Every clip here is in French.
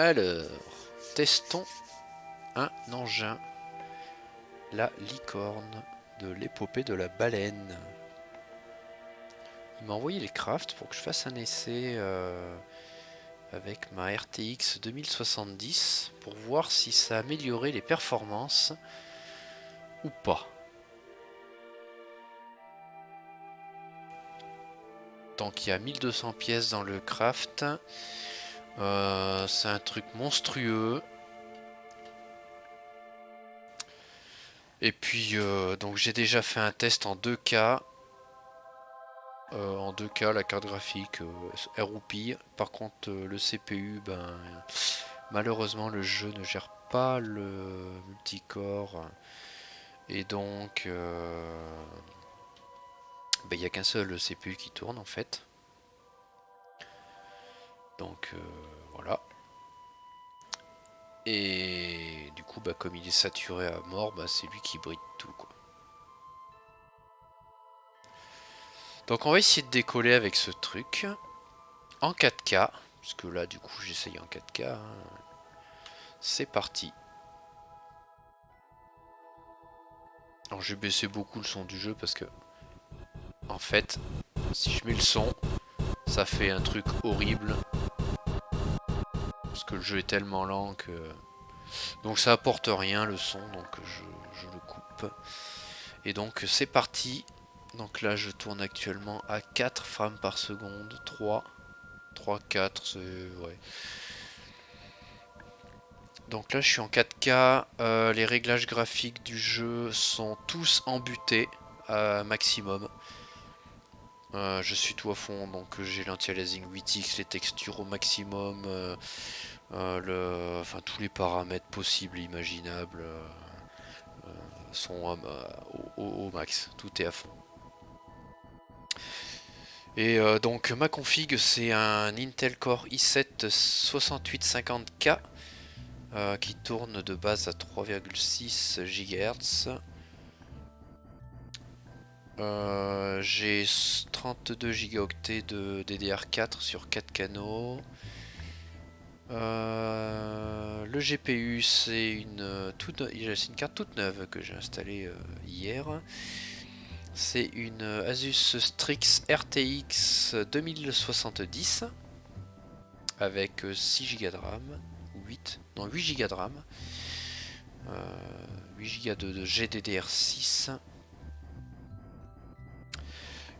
Alors, testons un engin. La licorne de l'épopée de la baleine. Il m'a envoyé les crafts pour que je fasse un essai euh, avec ma RTX 2070 pour voir si ça a amélioré les performances ou pas. Donc il y a 1200 pièces dans le craft. Euh, c'est un truc monstrueux. Et puis euh, donc j'ai déjà fait un test en 2K. Euh, en 2K la carte graphique est roupille. Par contre le CPU, ben malheureusement le jeu ne gère pas le multicore. Et donc ben, il n'y a qu'un seul CPU qui tourne en fait. Donc euh, voilà. Et du coup, bah, comme il est saturé à mort, bah, c'est lui qui bride tout. Quoi. Donc on va essayer de décoller avec ce truc en 4K. Parce que là, du coup, j'essaye en 4K. Hein. C'est parti. Alors j'ai baissé beaucoup le son du jeu parce que en fait, si je mets le son, ça fait un truc horrible. Le jeu est tellement lent que... Donc ça apporte rien le son, donc je, le coupe. Et donc c'est parti. Donc là je tourne actuellement à 4 frames par seconde. 3. 3, 4, c'est... Ouais. Donc là je suis en 4K. Euh, les réglages graphiques du jeu sont tous embutés à maximum. Euh, je suis tout à fond, donc j'ai l'anti-aliasing 8x, les textures au maximum, euh, euh, le, enfin tous les paramètres possibles et imaginables sont au, max, tout est à fond. Et donc ma config c'est un Intel Core i7 6850K qui tourne de base à 3,6 GHz euh, j'ai 32 gigaoctets de DDR4 sur 4 canaux. Euh, le GPU c'est une, une carte toute neuve que j'ai installée euh, hier. C'est une Asus Strix RTX 2070 avec 6 Go de RAM, 8, non 8 Go de RAM, 8 Go de GDDR6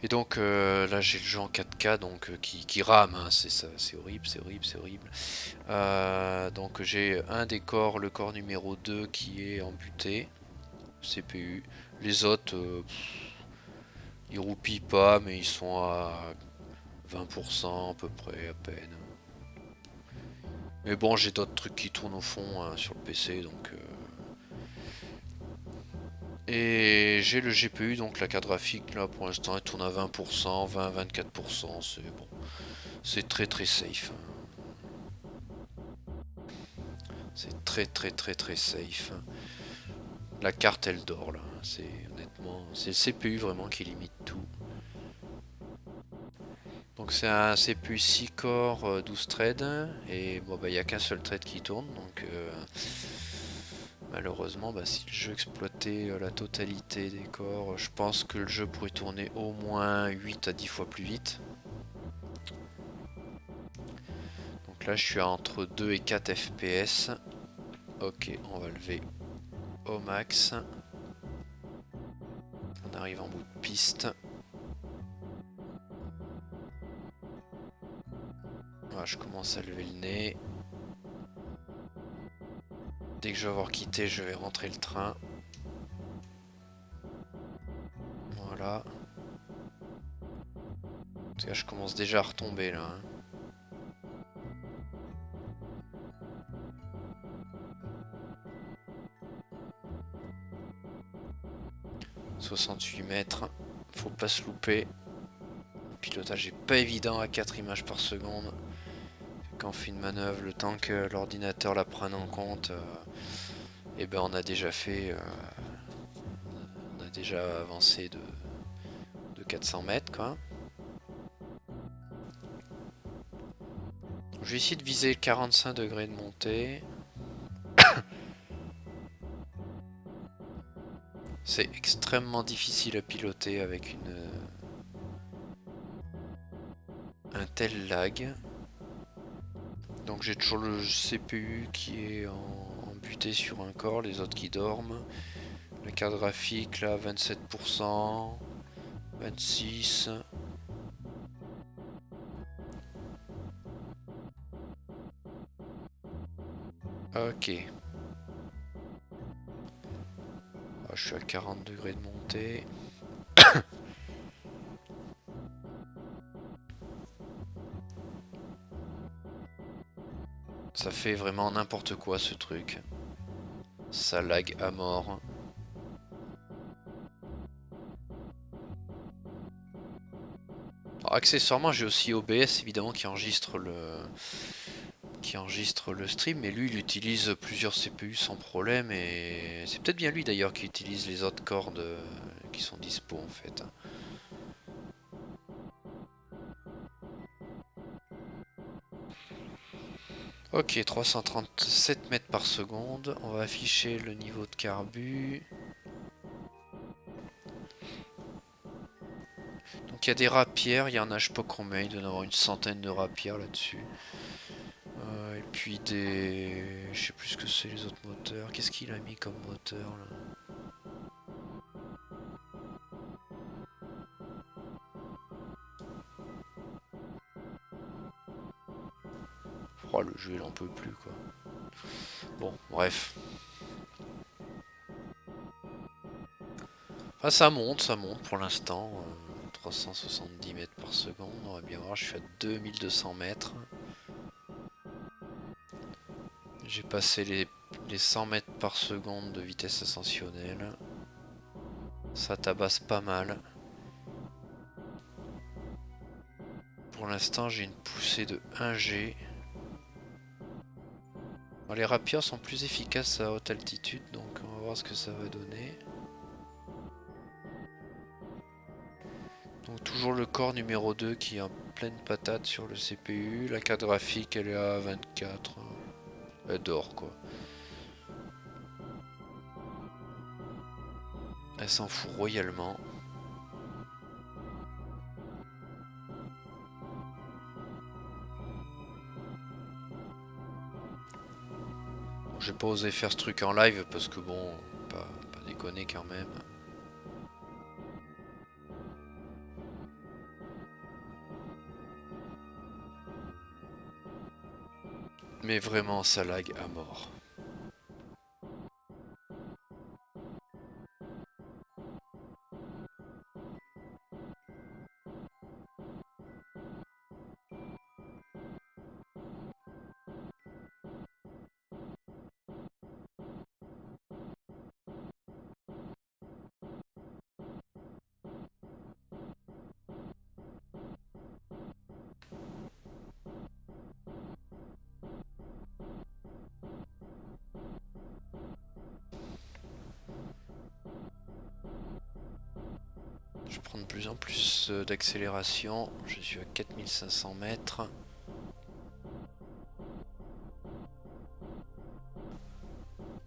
et donc euh, là j'ai le jeu en 4K donc euh, qui, rame, hein, c'est horrible, c'est horrible, c'est horrible. Euh, donc j'ai un des corps, le corps numéro 2 qui est embuté, CPU. Les autres, ils roupillent pas mais ils sont à 20% à peu près à peine. Mais bon j'ai d'autres trucs qui tournent au fond hein, sur le PC donc... Et j'ai le GPU, donc la carte graphique là pour l'instant elle tourne à 20%, 20-24%, c'est bon. C'est très très safe. C'est très très très très safe. La carte elle dort là, c'est honnêtement, c'est le CPU vraiment qui limite tout. Donc c'est un CPU 6 core 12 threads et bon bah il n'y a qu'un seul thread qui tourne donc euh, Malheureusement, bah, si le jeu exploitait euh, la totalité des corps, je pense que le jeu pourrait tourner au moins 8 à 10 fois plus vite. Donc là, je suis entre 2 et 4 FPS. Ok, on va lever au max. On arrive en bout de piste. je commence à lever le nez. Dès que je vais avoir quitté, je vais rentrer le train. Voilà. En tout cas, je commence déjà à retomber là. 68 mètres, faut pas se louper. Le pilotage est pas évident à 4 images par seconde quand on fait une manœuvre, le temps que l'ordinateur la prenne en compte, et euh, eh ben on a déjà fait, euh, on a déjà avancé de, de 400 mètres quoi. je vais essayer de viser 45 degrés de montée. C'est extrêmement difficile à piloter avec une un tel lag. Donc j'ai toujours le CPU qui est en, buté sur un corps, les autres qui dorment. La carte graphique là 27%, 26. Ok. Ah, je suis à 40 degrés de montée. Vraiment n'importe quoi ce truc. Ça lag à mort. accessoirement j'ai aussi OBS évidemment qui enregistre le qui enregistre le stream mais lui il utilise plusieurs CPU sans problème et c'est peut-être bien lui d'ailleurs qui utilise les autres cordes euh, qui sont dispo en fait. Ok, 337 mètres par seconde. On va afficher le niveau de carbu. Donc il y a des rapières, il y en a je sais pas combien, il doit y avoir une centaine de rapières là-dessus. Euh, et puis des... Je sais plus ce que c'est les autres moteurs. Qu'est-ce qu'il a mis comme moteur là? Oh, le jeu, il en peut plus, quoi. Bon, bref. Enfin, ça monte, ça monte pour l'instant. 370 euh, mètres par seconde. On va bien voir, je suis à 2200 mètres. J'ai passé les, les 100 mètres par seconde de vitesse ascensionnelle. Ça tabasse pas mal. Pour l'instant, j'ai une poussée de 1G les rapiers sont plus efficaces à haute altitude, donc on va voir ce que ça va donner. Donc toujours le corps numéro 2 qui est en pleine patate sur le CPU. La carte graphique elle est à 24. Elle dort quoi. Elle s'en fout royalement. Faire ce truc en live parce que bon, pas déconner quand même. Mais vraiment ça lag à mort. D'accélération. Je suis à 4500 mètres.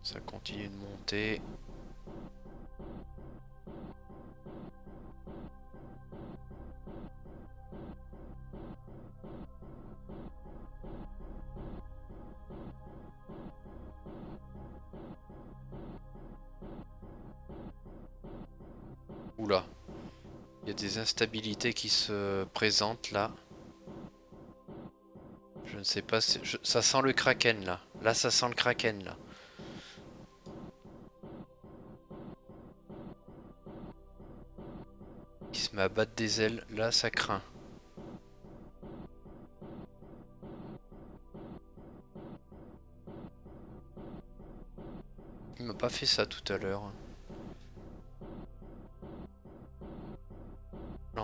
Ça continue de monter. Des instabilités qui se présentent là. Je ne sais pas, si... ça sent le kraken là. Là ça sent le kraken là. Il se met à battre des ailes, là ça craint. Il m'a pas fait ça tout à l'heure.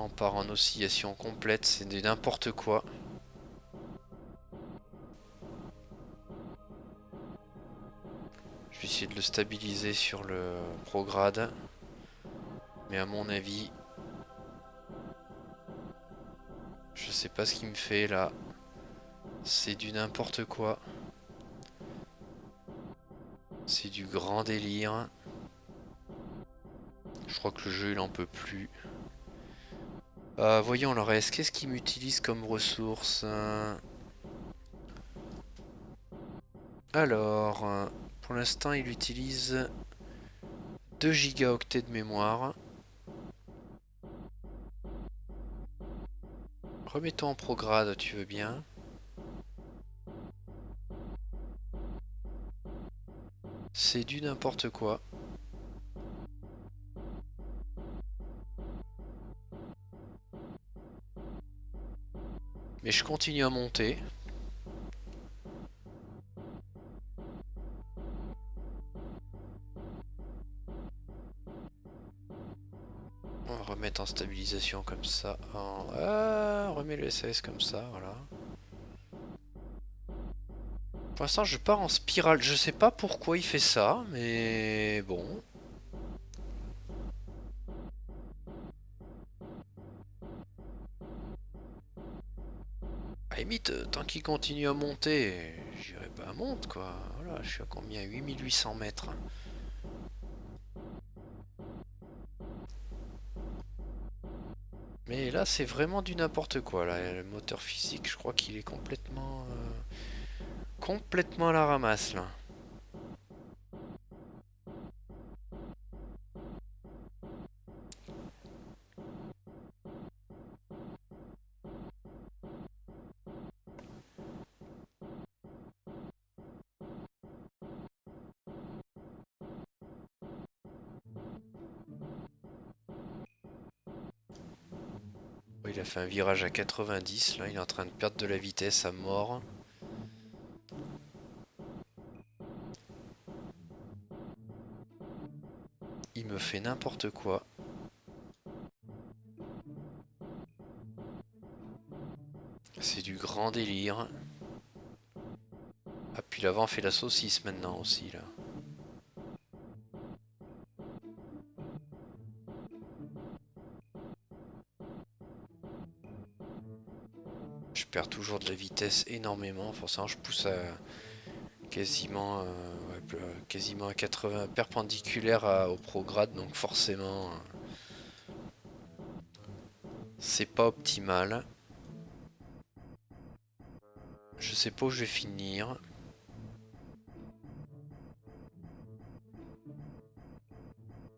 On part en oscillation complète, c'est n'importe quoi. Je vais essayer de le stabiliser sur le prograde. Mais à mon avis... Je sais pas ce qu'il me fait là. C'est du n'importe quoi. C'est du grand délire. Je crois que le jeu il en peut plus. Euh, voyons le reste. Qu'est-ce qu'il m'utilise comme ressource Alors, pour l'instant il utilise 2 gigaoctets de mémoire. Remettons en prograde, tu veux bien C'est du n'importe quoi. Mais je continue à monter. On va remettre en stabilisation comme ça. Ah, on remet le SAS comme ça, voilà. Pour l'instant, je pars en spirale. Je sais pas pourquoi il fait ça, mais bon. Tant qu'il continue à monter, j'irai pas à monte, quoi. Voilà, je suis à combien? 8800 mètres. Mais là, c'est vraiment du n'importe quoi. Le moteur physique, je crois qu'il est complètement... Euh, complètement à la ramasse là. Virage à 90, là il est en train de perdre de la vitesse à mort. fait n'importe quoi. C'est du grand délire. Ah puis l'avant fait la saucisse maintenant aussi là. Toujours de la vitesse énormément, forcément je pousse à quasiment euh, quasiment à 80 perpendiculaire au prograde, donc forcément c'est pas optimal. Je sais pas où je vais finir.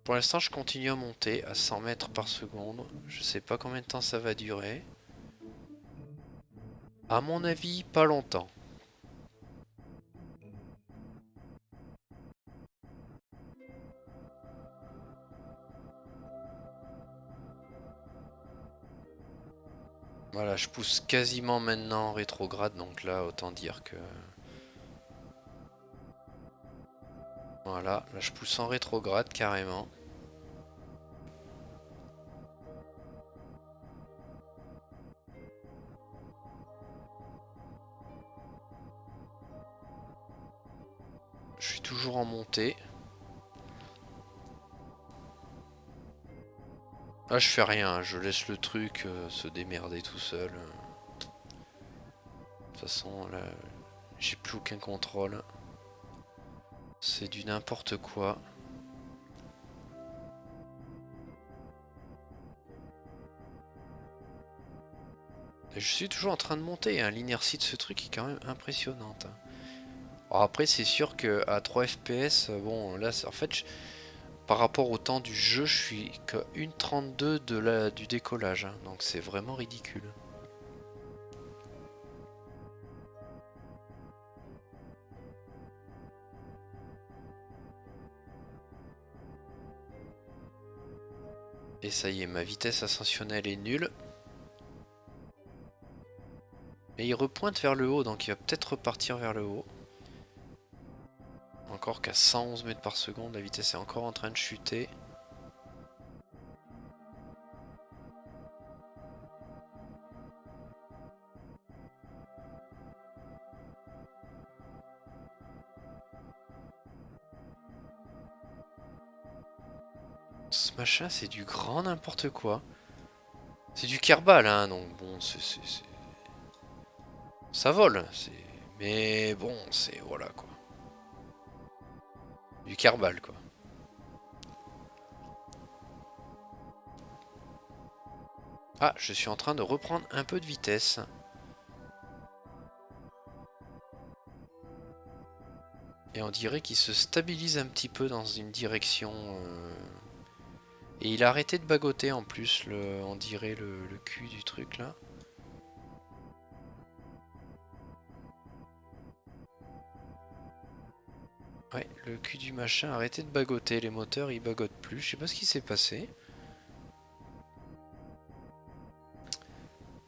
Pour l'instant je continue à monter à 100 mètres par seconde. Je sais pas combien de temps ça va durer. À mon avis, pas longtemps. Voilà, je pousse quasiment maintenant en rétrograde, donc là, autant dire que... Voilà, là je pousse en rétrograde carrément. Je suis toujours en montée. Ah, je fais rien, je laisse le truc euh, se démerder tout seul. De toute façon, là, j'ai plus aucun contrôle. C'est du n'importe quoi. je suis toujours en train de monter, hein. l'inertie de ce truc est quand même impressionnante. Après c'est sûr que à 3 fps, bon là en fait par rapport au temps du jeu, je suis qu'à 1.32 de la, du décollage. Hein. donc c'est vraiment ridicule. Et ça y est, ma vitesse ascensionnelle est nulle. Et il repointe vers le haut, donc il va peut-être repartir vers le haut. Encore qu'à 111 mètres par seconde, la vitesse est encore en train de chuter. Ce machin, c'est du grand n'importe quoi. C'est du Kerbal, hein, donc bon, c'est... Ça vole, mais bon, c'est voilà quoi. Quoi. Ah, je suis en train de reprendre un peu de vitesse. Et on dirait qu'il se stabilise un petit peu dans une direction... Euh, et il a arrêté de bagoter en plus, on dirait le cul du truc là. Ouais, le cul du machin a arrêté de bagoter, les moteurs ils bagotent plus, je sais pas ce qui s'est passé.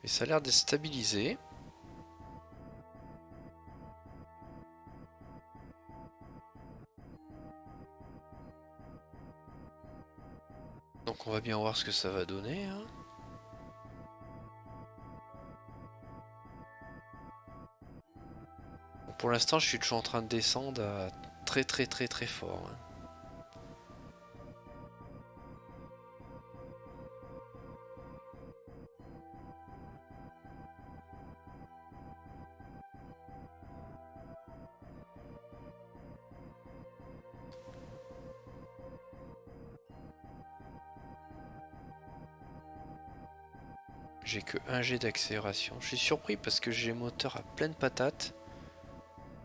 Mais ça a l'air de stabiliser. Donc on va bien voir ce que ça va donner. Hein. pour l'instant je suis toujours en train de descendre à très très très très fort. Hein. J'ai que un jet d'accélération. Je suis surpris parce que j'ai moteur à pleine patate.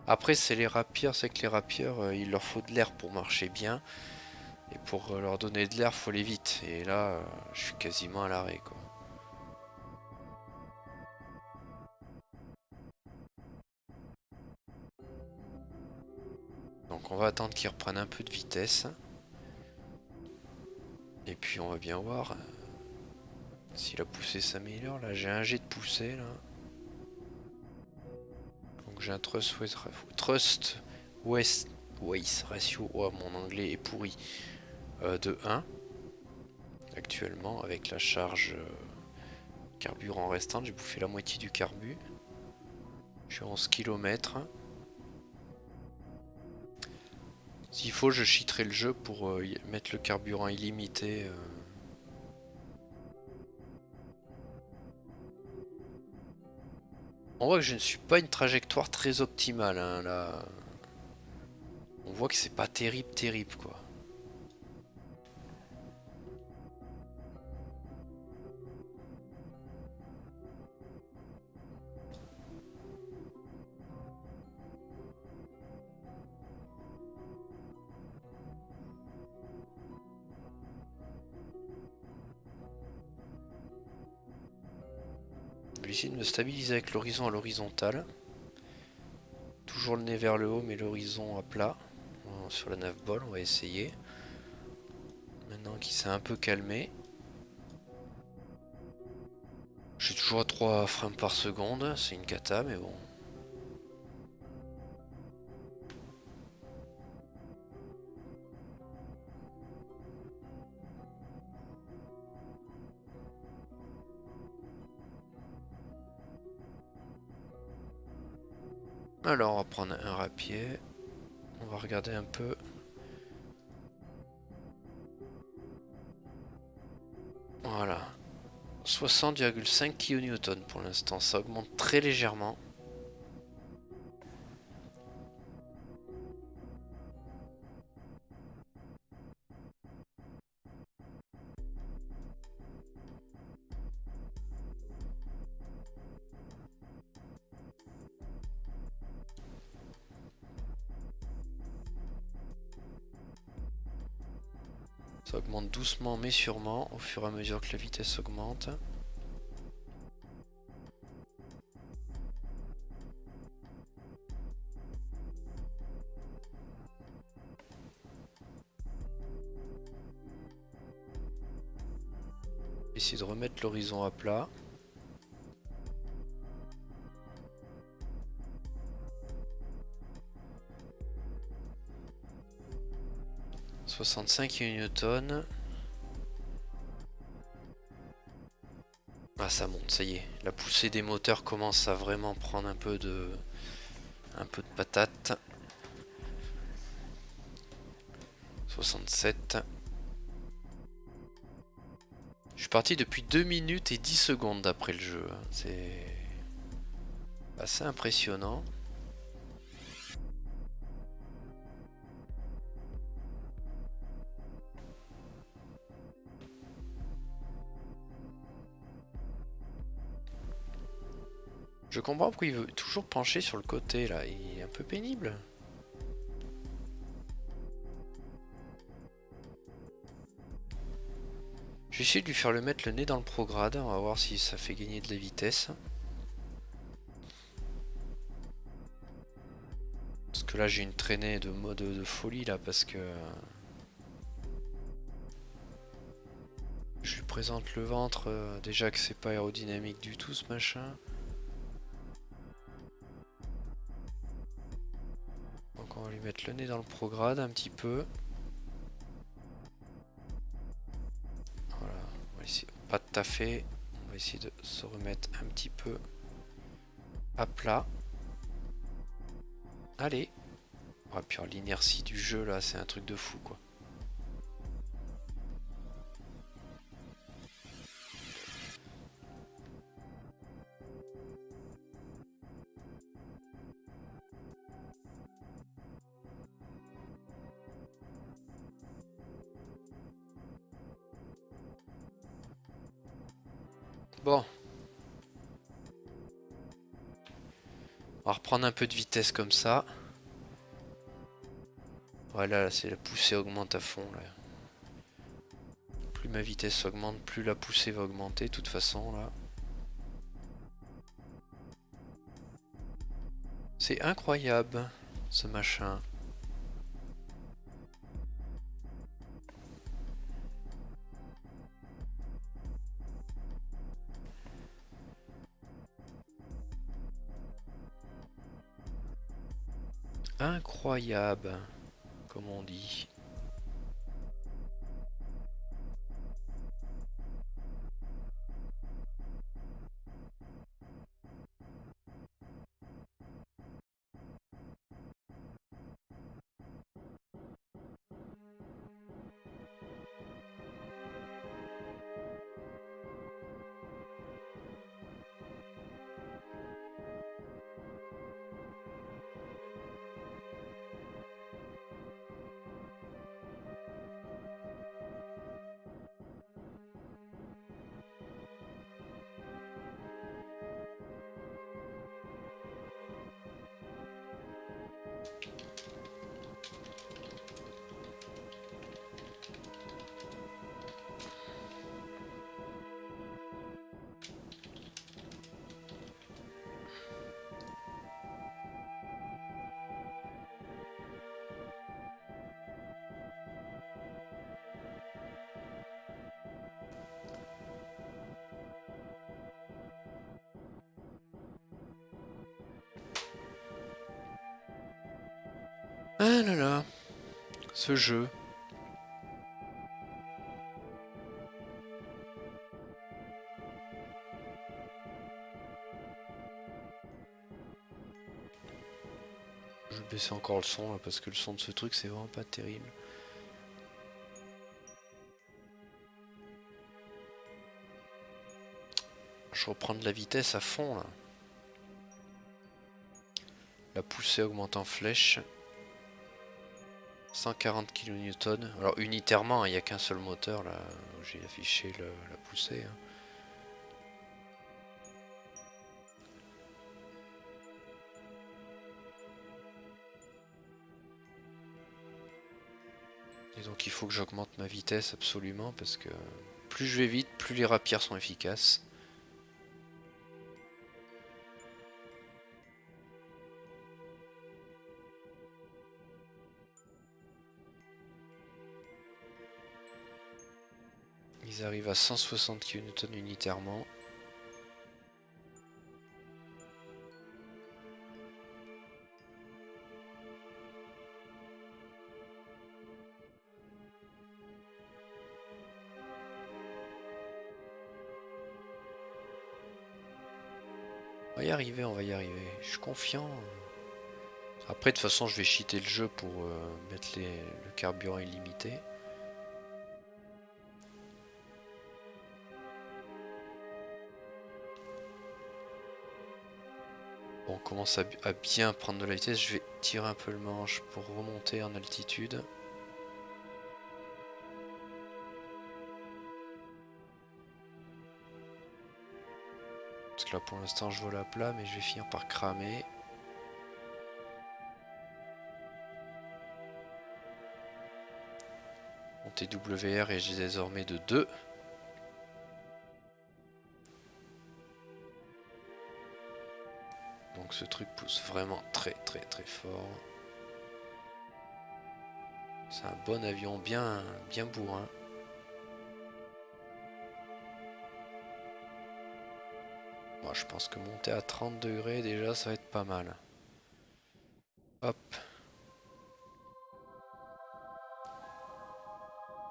Après c'est les rapiers, c'est que les rapiers euh, il leur faut de l'air pour marcher bien. Et pour euh, leur donner de l'air faut aller vite. Et là euh, je suis quasiment à l'arrêt quoi. Donc on va attendre qu'ils reprennent un peu de vitesse. Et puis on va bien voir. Si la poussée s'améliore, là j'ai un jet de poussée là. J'ai un trust waste, trust waste, ratio, oh mon anglais est pourri, euh, de 1 actuellement avec la charge euh, carburant restante, j'ai bouffé la moitié du carbu. Je suis 11 km. S'il faut, je cheaterai le jeu pour euh, mettre le carburant illimité. On voit que je ne suis pas une trajectoire très optimale hein, là. On voit que c'est pas terrible terrible quoi. Essayer de me stabiliser avec l'horizon à l'horizontale. Toujours le nez vers le haut, mais l'horizon à plat. Sur la 9 bol, on va essayer. Maintenant qu'il s'est un peu calmé. J'ai toujours à 3 frames par seconde, c'est une cata, mais bon. Alors on va prendre un rapier. On va regarder un peu. Voilà. 60,5 kN pour l'instant. Ça augmente très légèrement. Ça augmente doucement mais sûrement au fur et à mesure que la vitesse augmente. Essayer de remettre l'horizon à plat. 65 Newton. Ah ça monte, ça y est. La poussée des moteurs commence à vraiment prendre un peu de un peu de patate. 67. Je suis parti depuis 2 minutes et 10 secondes d'après le jeu. Hein. C'est Assez impressionnant. Je comprends pourquoi il veut toujours pencher sur le côté là, il est un peu pénible. Je vais essayer de lui faire le mettre le nez dans le prograde, on va voir si ça fait gagner de la vitesse. Parce que là j'ai une traînée de mode de folie là parce que... Je lui présente le ventre, euh, déjà que c'est pas aérodynamique du tout ce machin. Le nez dans le prograde un petit peu. pas tout à fait. On va essayer de se remettre un petit peu à plat. Allez. Oh, puis l'inertie du jeu là, c'est un truc de fou quoi. Reprendre un peu de vitesse comme ça. Voilà, c'est la poussée augmente à fond. Là. Plus ma vitesse augmente, plus la poussée va augmenter de toute façon là. C'est incroyable ce machin. Incroyable, comme on dit. Ah là là, ce jeu. Je vais baisser encore le son là parce que le son de ce truc c'est vraiment pas terrible. Je reprends de la vitesse à fond là. La poussée augmente en flèche. 140 kN. Alors unitairement, il n'y a qu'un seul moteur là où j'ai affiché la poussée. Hein. Et donc il faut que j'augmente ma vitesse absolument parce que plus je vais vite, plus les rapières sont efficaces. Ils arrivent à 160 kN unitairement. On va y arriver, on va y arriver. Je suis confiant. Après, de toute façon, je vais cheater le jeu pour euh, mettre le carburant illimité. Commence à, à bien prendre de la vitesse. Je vais tirer un peu le manche pour remonter en altitude. Parce que là pour l'instant je vole à plat mais je vais finir par cramer. Mon TWR est désormais de 2. Ce truc pousse vraiment très très très fort. C'est un bon avion bien, bien bourrin. Moi je pense que monter à 30 degrés déjà ça va être pas mal. Hop.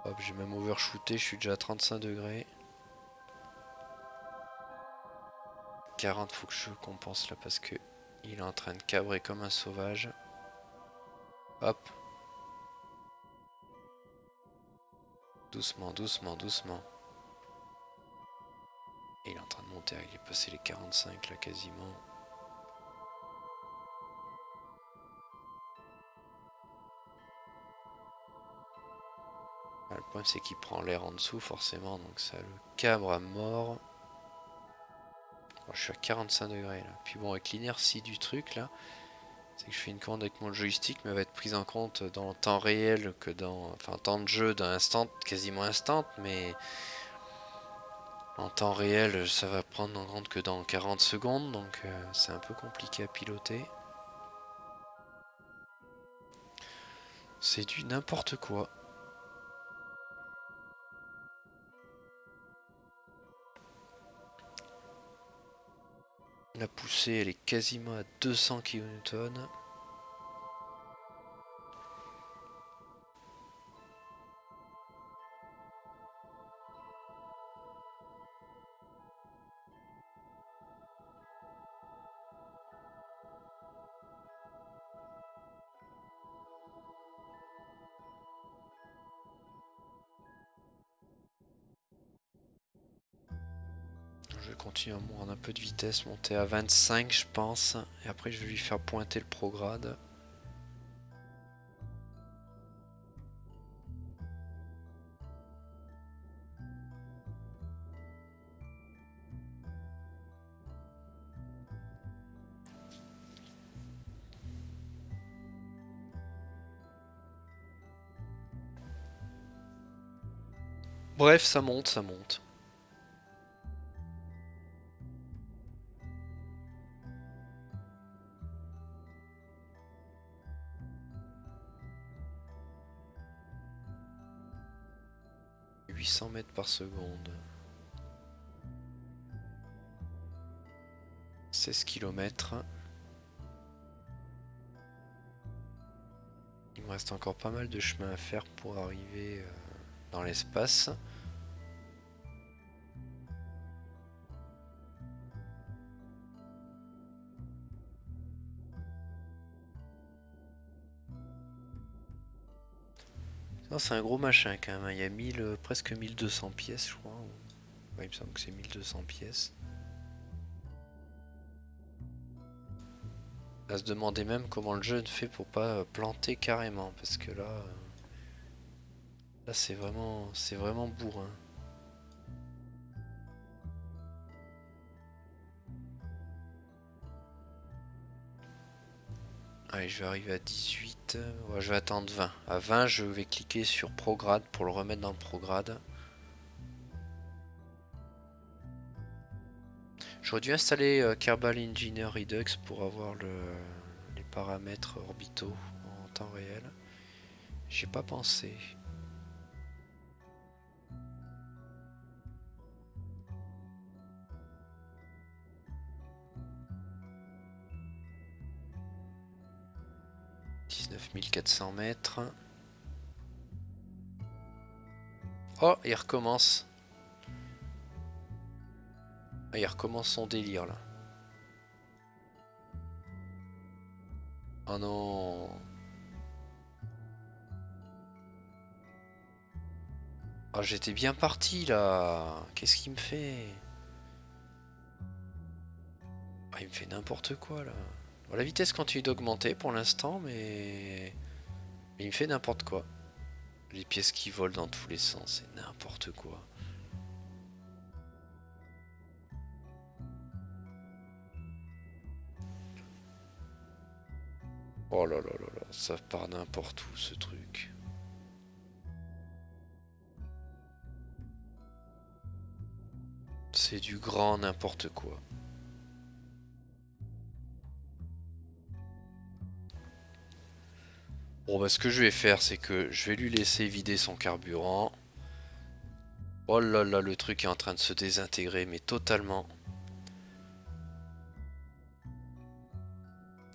Hop, j'ai même overshooté, je suis déjà à 35 degrés. 40, faut que je compense là parce que il est en train de cabrer comme un sauvage. Hop. Doucement, doucement, doucement. il est en train de monter, il est passé les 45 là quasiment. le problème c'est qu'il prend l'air en dessous forcément, donc ça le cabre à mort. Je suis à 45 degrés là. Puis bon, avec l'inertie du truc là, c'est que je fais une commande avec mon joystick, mais elle va être prise en compte dans le temps réel que dans. Enfin, temps de jeu d'un instant, quasiment instant, mais. En temps réel, ça va prendre en compte que dans 40 secondes, donc euh, c'est un peu compliqué à piloter. C'est du n'importe quoi. La poussée, elle est quasiment à 200 kN. Continue à prendre un peu de vitesse, monter à 25 je pense. Et après je vais lui faire pointer le prograde. Bref, ça monte, ça monte. Par seconde. 16 km. Il me reste encore pas mal de chemin à faire pour arriver euh, dans l'espace. C'est un gros machin quand même. Hein. Il y a 1000, euh, presque 1200 pièces, je crois. il me semble que c'est 1200 pièces. À se demander même comment le jeu fait pour pas euh, planter carrément. Parce que là... Euh, là, c'est vraiment, c'est vraiment bourrin. Allez, je vais arriver à 18. Je vais attendre 20. À 20, je vais cliquer sur Prograde pour le remettre dans le Prograde. J'aurais dû installer euh, Kerbal Engineer Redux pour avoir les paramètres orbitaux en temps réel. J'ai pas pensé. 9400 mètres. Oh, il recommence. Ah, il recommence son délire là. Oh non. Oh, j'étais bien parti là. Qu'est-ce qu'il me fait? Ah, il, fait n'importe quoi là. La vitesse continue d'augmenter pour l'instant, mais... mais il me fait n'importe quoi. Les pièces qui volent dans tous les sens, c'est n'importe quoi. Oh là là là là, ça part n'importe où ce truc. C'est du grand n'importe quoi. Bon bah ce que je vais faire c'est que je vais lui laisser vider son carburant. Oh là là le truc est en train de se désintégrer mais totalement.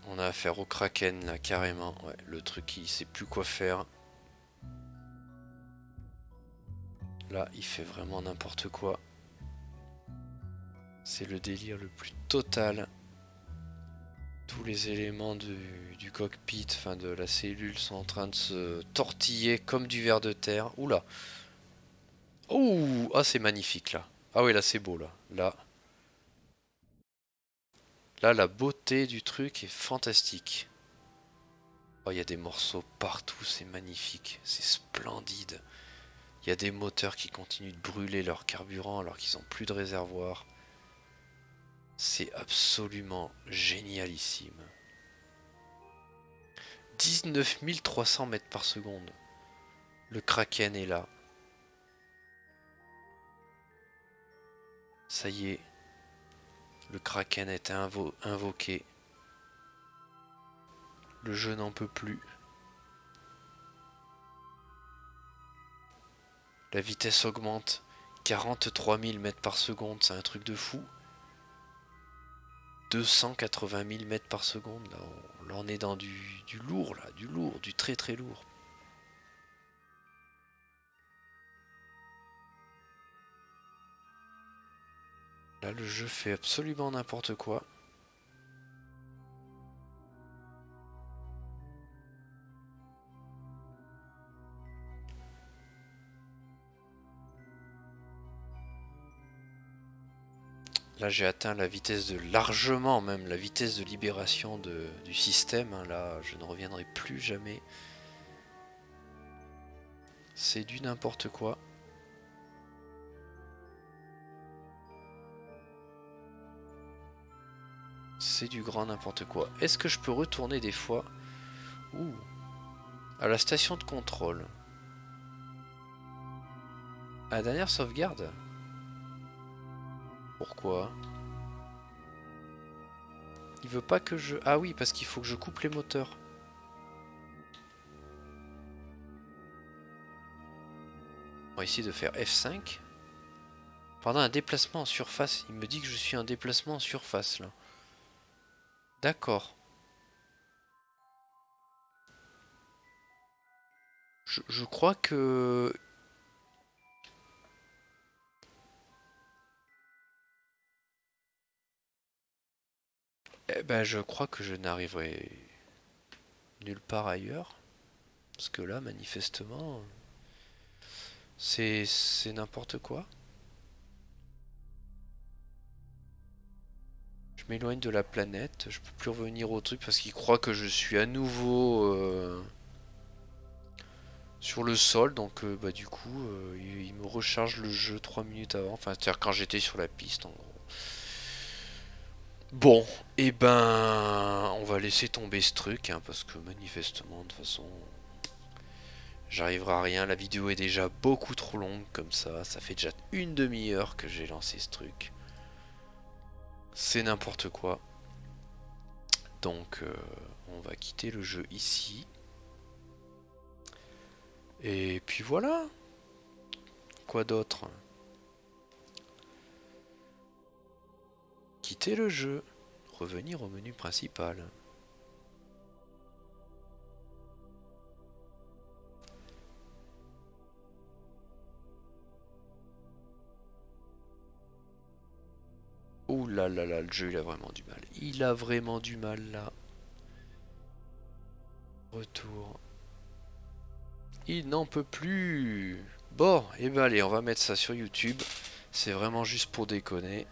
On a affaire au kraken là carrément. Ouais, le truc il sait plus quoi faire. Là il fait vraiment n'importe quoi. C'est le délire le plus total. Tous les éléments du, cockpit, enfin de la cellule, sont en train de se tortiller comme du ver de terre. Oula Ouh Ah c'est magnifique là. Ah oui là c'est beau là. Là. Là la beauté du truc est fantastique. Oh il y a des morceaux partout, c'est magnifique. C'est splendide. Il y a des moteurs qui continuent de brûler leur carburant alors qu'ils n'ont plus de réservoir. C'est absolument génialissime. 19 300 mètres par seconde. Le Kraken est là. Ça y est. Le Kraken est invoqué. Le jeu n'en peut plus. La vitesse augmente. 43 000 mètres par seconde, c'est un truc de fou. 280 000 mètres par seconde. Là on, est dans du, du, lourd, là, du lourd, du très très lourd. Là, le jeu fait absolument n'importe quoi. Là j'ai atteint la vitesse de largement même la vitesse de libération du système. Hein. Là je ne reviendrai plus jamais. C'est du n'importe quoi. C'est du grand n'importe quoi. Est-ce que je peux retourner des fois? À la station de contrôle. À la dernière sauvegarde? Pourquoi? Il veut pas que je... Ah oui, parce qu'il faut que je coupe les moteurs. On va essayer de faire F5. Pendant un déplacement en surface. Il me dit que je suis en déplacement en surface, là. D'accord. Je, je crois que Eh ben, je crois que je n'arriverai nulle part ailleurs. Parce que là, manifestement, c'est n'importe quoi. Je m'éloigne de la planète. Je peux plus revenir au truc parce qu'il croit que je suis à nouveau euh, sur le sol. Donc, euh, bah, du coup, euh, il, il, me recharge le jeu 3 minutes avant. Enfin, c'est-à-dire quand j'étais sur la piste, en gros. Bon, et eh ben, on va laisser tomber ce truc, hein, parce que manifestement, de toute façon, j'arriverai à rien. La vidéo est déjà beaucoup trop longue comme ça. Ça fait déjà une demi-heure que j'ai lancé ce truc. C'est n'importe quoi. Donc, euh, on va quitter le jeu ici. Et puis voilà. Quoi d'autre? Quitter le jeu, revenir au menu principal. Ouh là là là, le jeu il a vraiment du mal. Il a vraiment du mal là. Retour. Il n'en peut plus. Bon, et eh ben allez, on va mettre ça sur YouTube. C'est vraiment juste pour déconner.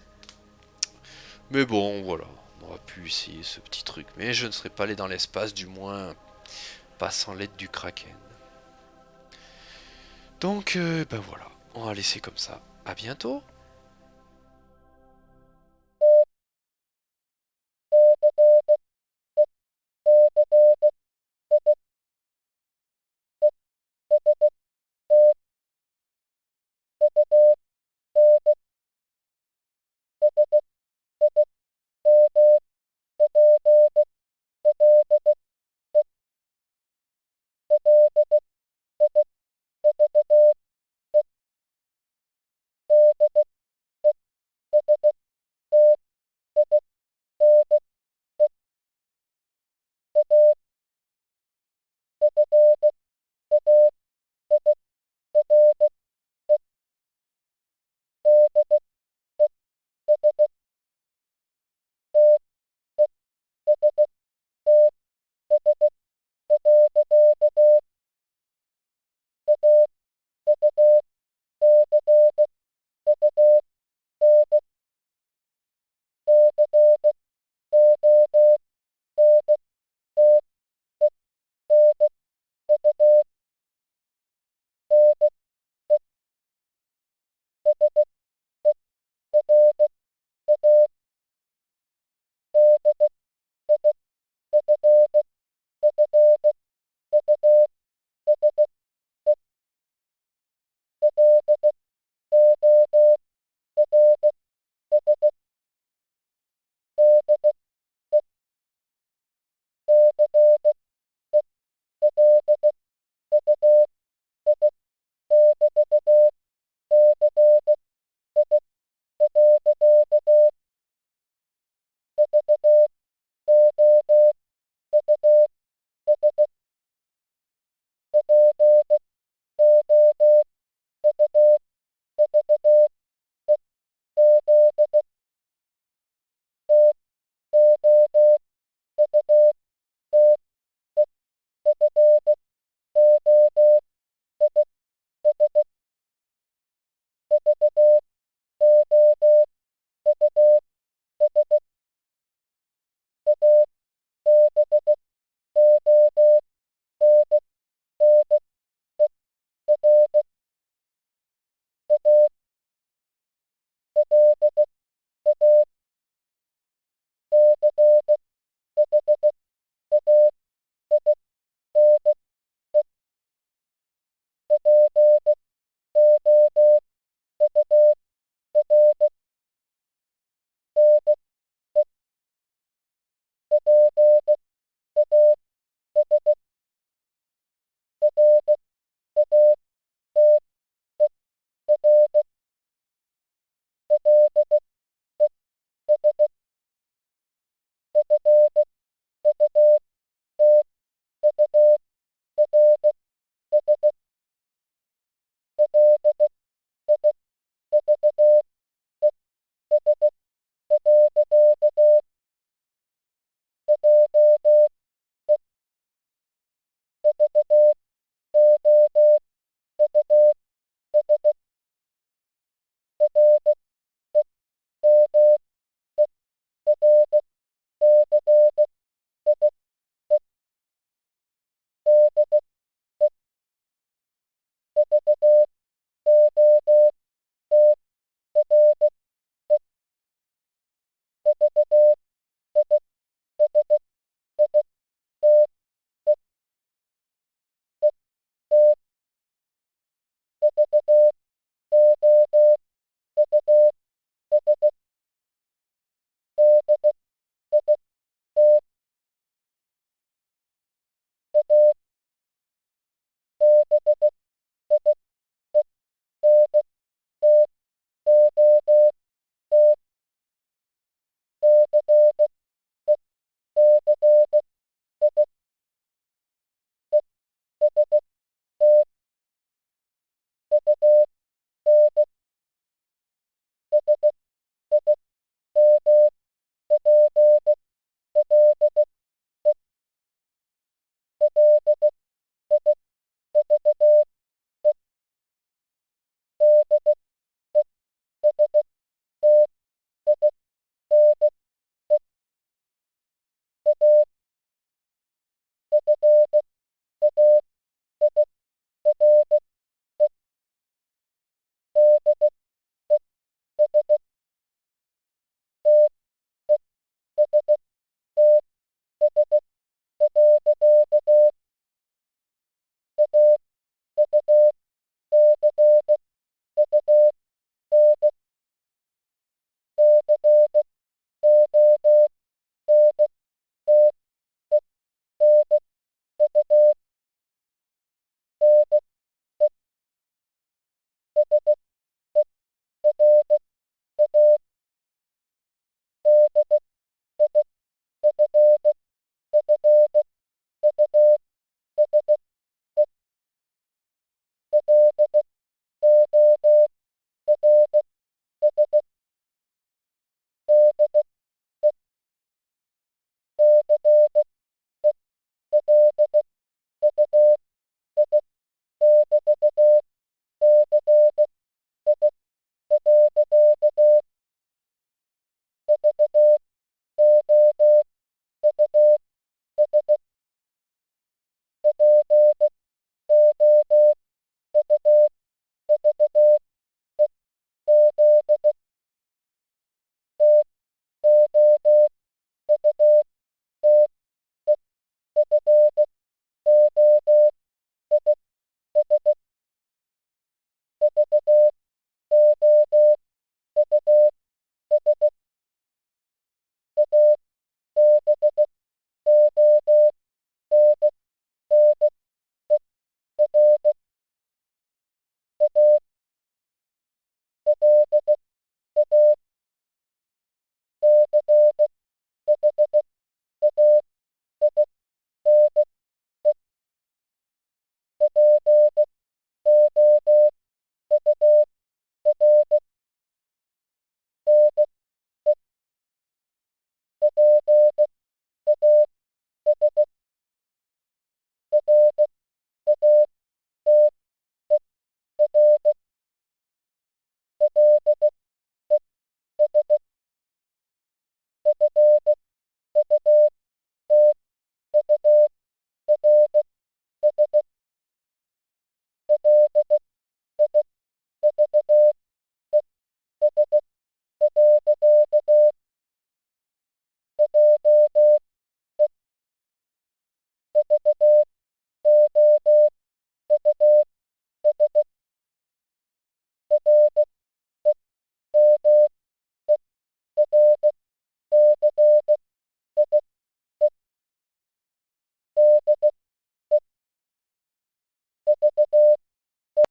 Mais bon, voilà. On aurait pu essayer ce petit truc. Mais je ne serais pas allé dans l'espace, du moins pas sans l'aide du Kraken. Donc, euh, ben voilà. On va laisser comme ça. À bientôt